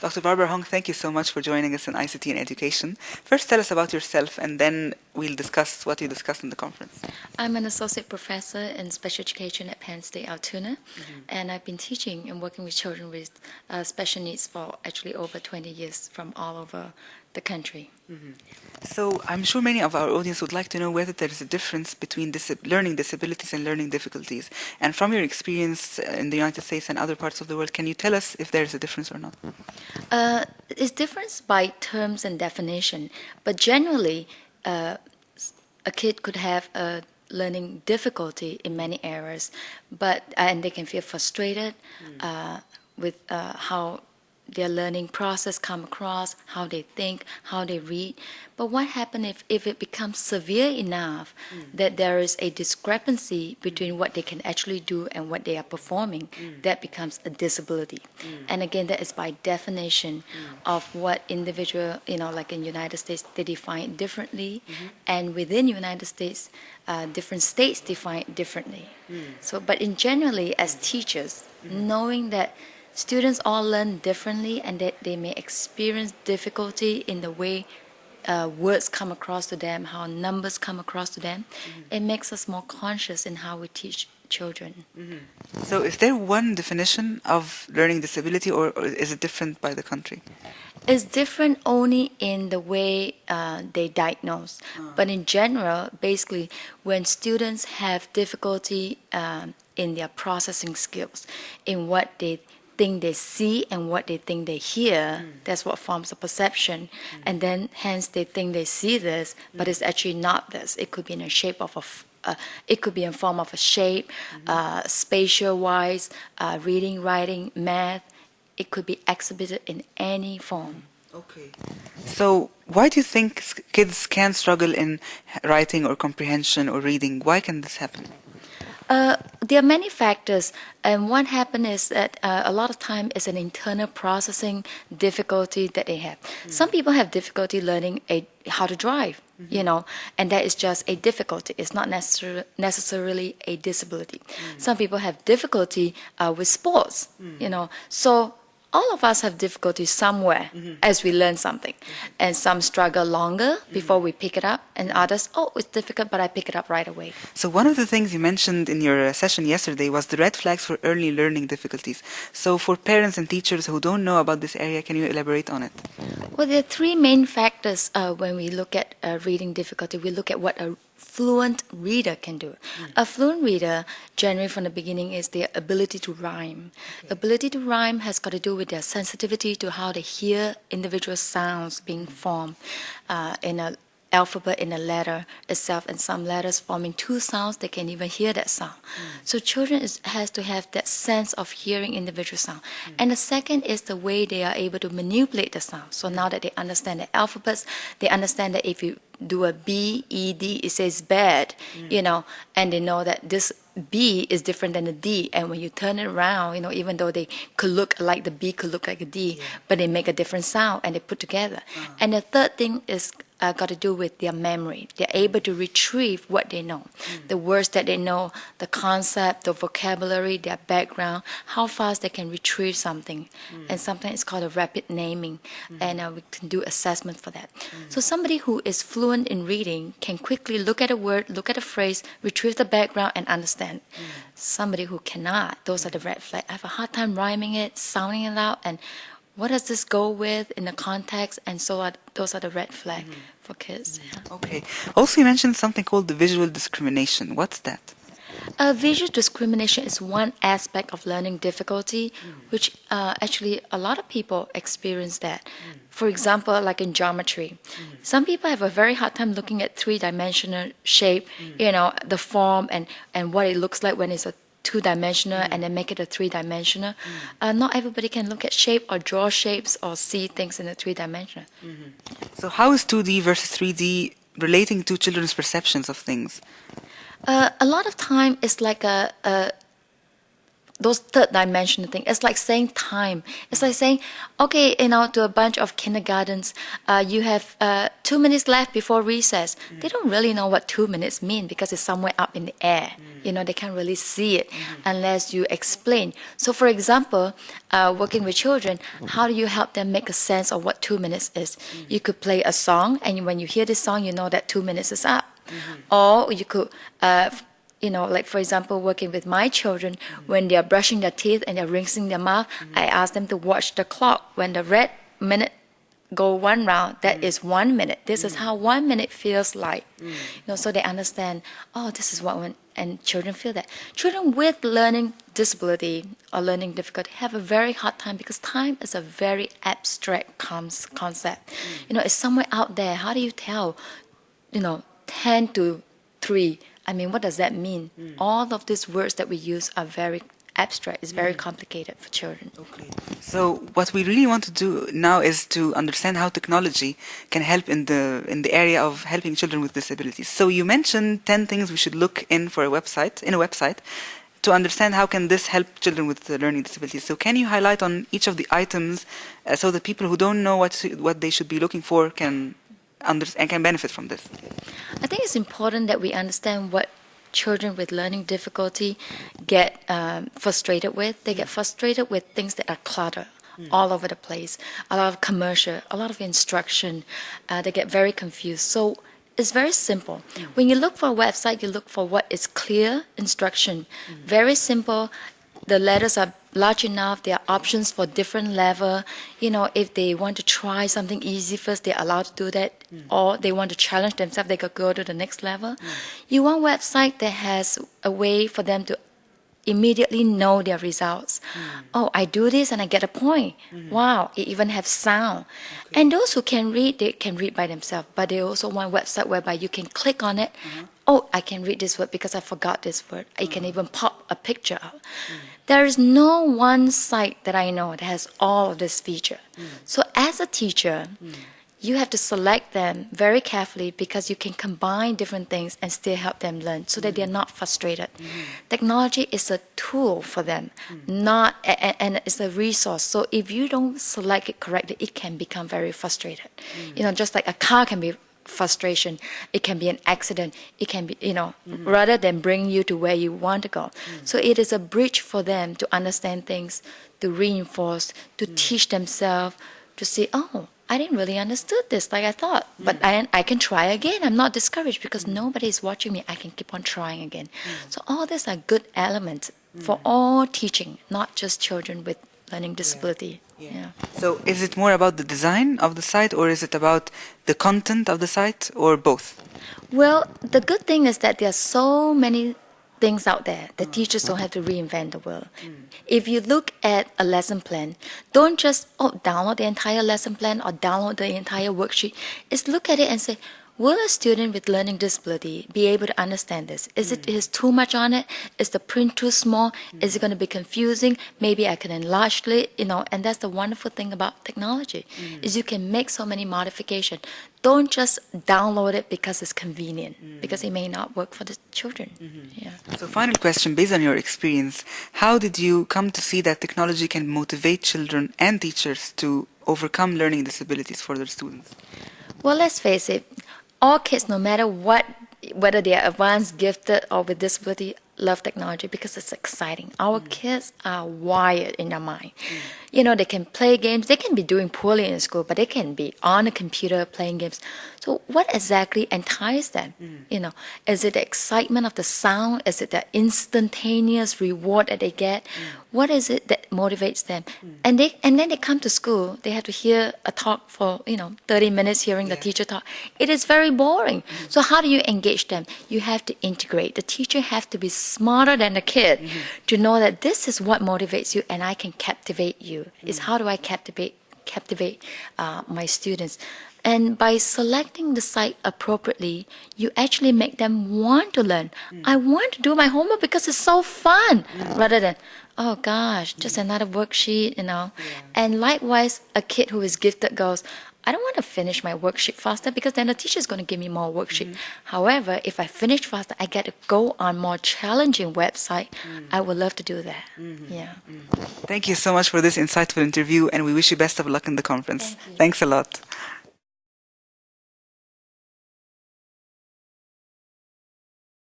Dr. Barbara Hong, thank you so much for joining us in ICT and Education. First, tell us about yourself, and then we'll discuss what you discussed in the conference. I'm an associate professor in special education at Penn State Altoona, Mm-hmm. and I've been teaching and working with children with uh, special needs for actually over 20 years from all over the country. So, I'm sure many of our audience would like to know whether there is a difference between dis- learning disabilities and learning difficulties. And from your experience uh, in the United States and other parts of the world, can you tell us if there is a difference or not? Uh, it's different by terms and definition, but generally, uh, a kid could have a learning difficulty in many areas, but and they can feel frustrated uh, with uh, how their learning process come across, how they think, how they read. But what happens if, if it becomes severe enough mm. that there is a discrepancy between what they can actually do and what they are performing? Mm. That becomes a disability. Mm. And again, that is by definition of what individual, you know, like in United States, they define differently, mm-hmm. and within United States, uh, different states define it differently. So, but in generally, as teachers, mm-hmm. knowing that students all learn differently and that they may experience difficulty in the way uh, words come across to them, how numbers come across to them, it makes us more conscious in how we teach children. So, is there one definition of learning disability, or, or is it different by the country? It's different only in the way uh, they diagnose, but in general, basically, when students have difficulty um, in their processing skills, in what they think they see and what they think they hear, that's what forms a perception, and then hence they think they see this, but it's actually not this. It could be in a shape of a f- uh, it could be in form of a shape, uh, spatial wise, uh, reading, writing, math. It could be exhibited in any form. Okay. So, why do you think kids can struggle in writing or comprehension or reading? Why can this happen? Uh, there are many factors, and what happens is that uh, a lot of time is an internal processing difficulty that they have. Some people have difficulty learning a, how to drive, you know, and that is just a difficulty. It's not necessar- necessarily a disability. Some people have difficulty uh, with sports, you know, so all of us have difficulties somewhere as we learn something. And some struggle longer before we pick it up, and others, oh, it's difficult, but I pick it up right away. So, one of the things you mentioned in your uh, session yesterday was the red flags for early learning difficulties. So, for parents and teachers who don't know about this area, can you elaborate on it? Well, there are three main factors uh, when we look at uh, reading difficulty. We look at what a fluent reader can do. A fluent reader, generally from the beginning, is their ability to rhyme. Ability to rhyme has got to do with their sensitivity to how they hear individual sounds being formed uh, in a alphabet in a letter itself and some letters forming two sounds they can even hear that sound. Mm. So children is, has to have that sense of hearing individual sound. Mm. And the second is the way they are able to manipulate the sound. So now that they understand the alphabets they understand that if you do a b e d it says bad mm. you know and they know that this B is different than the D, and when you turn it around, you know, even though they could look like the B could look like a D, but they make a different sound and they put together. Uh-huh. And the third thing is uh, got to do with their memory. They're able to retrieve what they know, mm. the words that they know, the concept, the vocabulary, their background, how fast they can retrieve something. Mm. And sometimes it's called a rapid naming, mm. and uh, we can do assessment for that. So somebody who is fluent in reading can quickly look at a word, look at a phrase, retrieve the background, and understand. Somebody who cannot, those are the red flags. I have a hard time rhyming it, sounding it out, and what does this go with in the context? And so are, those are the red flag mm-hmm. for kids. yeah. Okay. Also, you mentioned something called the visual discrimination. What's that? Uh, visual discrimination is one aspect of learning difficulty, mm. which uh, actually a lot of people experience that. Mm. For example, like in geometry, mm. some people have a very hard time looking at three-dimensional shape, you know, the form and, and what it looks like when it's a two-dimensional and then make it a three-dimensional. Uh, not everybody can look at shape or draw shapes or see things in a three-dimensional. So, how is 2D versus 3D relating to children's perceptions of things? Uh, a lot of time it's like a, a those third dimensional thing. It's like saying time. It's like saying, okay, you know, to a bunch of kindergartens, uh, you have uh, two minutes left before recess. Mm. They don't really know what two minutes mean because it's somewhere up in the air. Mm. You know, they can't really see it mm. unless you explain. So, for example, uh, working with children, how do you help them make a sense of what two minutes is? Mm. You could play a song, and when you hear this song, you know that two minutes is up. Mm-hmm. Or you could uh, you know, like for example, working with my children, mm-hmm. when they are brushing their teeth and they're rinsing their mouth, mm-hmm. I ask them to watch the clock. When the red minute go one round, that is one minute. This is how one minute feels like. You know, so they understand. Oh, this is what when and children feel that. Children with learning disability or learning difficulty have a very hard time because time is a very abstract concept. You know, it's somewhere out there. How do you tell? You know, ten to three I mean, what does that mean? Mm. All of these words that we use are very abstract. It's very mm. complicated for children. Okay. So what we really want to do now is to understand how technology can help in the in the area of helping children with disabilities. So you mentioned 10 things we should look in for a website in a website to understand how can this help children with learning disabilities. So can you highlight on each of the items uh, so that people who don't know what what they should be looking for can under, and can benefit from this? I think it's important that we understand what children with learning difficulty get um, frustrated with. They get frustrated with things that are clutter. Mm. All over the place, a lot of commercial, a lot of instruction. Uh, they get very confused. So it's very simple. Mm. When you look for a website, you look for what is clear instruction, mm. very simple. The letters are large enough. There are options for different level. You know, if they want to try something easy first, they're allowed to do that. Mm. Or they want to challenge themselves, they could go to the next level. Mm. You want website that has a way for them to immediately know their results. Mm. Oh, I do this and I get a point. Mm. Wow, it even has sound. Okay. And those who can read, they can read by themselves, but they also want a website whereby you can click on it. Mm-hmm. Oh, I can read this word because I forgot this word. I can mm. even pop a picture out. Mm. There is no one site that I know that has all of this feature. Mm. So as a teacher, you have to select them very carefully because you can combine different things and still help them learn so that they're not frustrated. Technology is a tool for them, not and, and, it's a resource. So if you don't select it correctly, it can become very frustrated. You know, just like a car can be frustration, it can be an accident, it can be, you know, rather than bring you to where you want to go. So it is a bridge for them to understand things, to reinforce, to teach themselves, to see, oh, I didn't really understood this like I thought. Mm. But I, I can try again. I'm not discouraged because mm. nobody is watching me. I can keep on trying again. Mm. So all these are good elements for all teaching, not just children with learning disability. Yeah. Yeah. So is it more about the design of the site or is it about the content of the site or both? Well, the good thing is that there are so many things out there. The teachers don't have to reinvent the wheel. Mm. If you look at a lesson plan, don't just oh download the entire lesson plan or download the entire worksheet. Is look at it and say, Will a student with learning disability be able to understand this? Is it is too much on it? Is the print too small? Is it going to be confusing? Maybe I can enlarge it, you know. And that's the wonderful thing about technology mm. is you can make so many modifications. Don't just download it because it's convenient, because it may not work for the children. Mm-hmm. Yeah. So, final question: based on your experience, how did you come to see that technology can motivate children and teachers to overcome learning disabilities for their students? Well, let's face it all kids, no matter what, whether they are advanced, gifted, or with disability, love technology because it's exciting. Our mm. kids are wired in their mind. Mm. You know, they can play games. They can be doing poorly in school, but they can be on a computer playing games. So, what exactly entices them? Mm. You know, is it the excitement of the sound? Is it the instantaneous reward that they get? What is it that motivates them? And they and then they come to school. They have to hear a talk for you know 30 minutes, hearing yeah. the teacher talk. It is very boring. So, how do you engage them? You have to integrate. The teacher has to be smarter than the kid mm-hmm. to know that this is what motivates you, and I can captivate you is how do I captivate captivate uh, my students and by selecting the site appropriately you actually make them want to learn mm. i want to do my homework because it's so fun mm. rather than oh gosh just another worksheet you know yeah. and likewise a kid who is gifted goes I don't want to finish my worksheet faster because then the teacher is going to give me more worksheet. However, if I finish faster, I get to go on more challenging website. I would love to do that. Mm-hmm. Yeah. Mm-hmm. Thank you so much for this insightful interview, and we wish you best of luck in the conference. Thank. Thanks a lot.